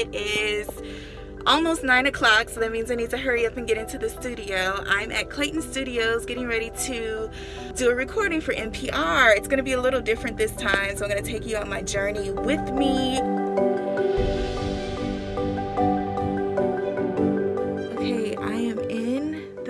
it is almost nine o'clock so that means I need to hurry up and get into the studio. I'm at Clayton Studios getting ready to do a recording for NPR. It's gonna be a little different this time so I'm gonna take you on my journey with me.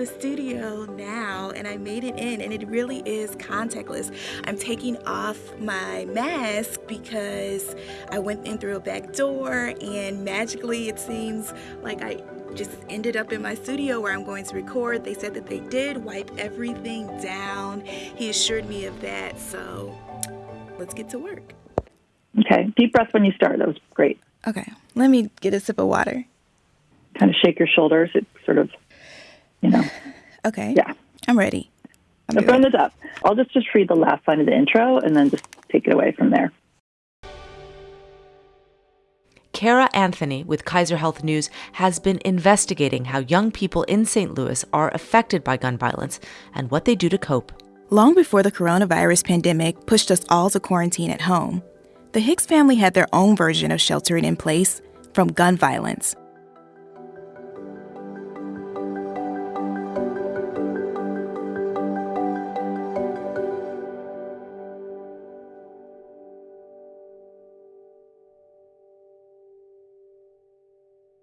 The studio now and I made it in and it really is contactless. I'm taking off my mask because I went in through a back door and magically it seems like I just ended up in my studio where I'm going to record. They said that they did wipe everything down. He assured me of that. So let's get to work. Okay. Deep breath when you start. That was great. Okay. Let me get a sip of water. Kind of shake your shoulders. It sort of, you know. Okay. Yeah. I'm ready. I'm Now from the top. I'll just just read the last line of the intro and then just take it away from there. Cara Anthony with Kaiser Health News has been investigating how young people in St. Louis are affected by gun violence and what they do to cope. Long before the coronavirus pandemic pushed us all to quarantine at home, the Hicks family had their own version of sheltering in place from gun violence.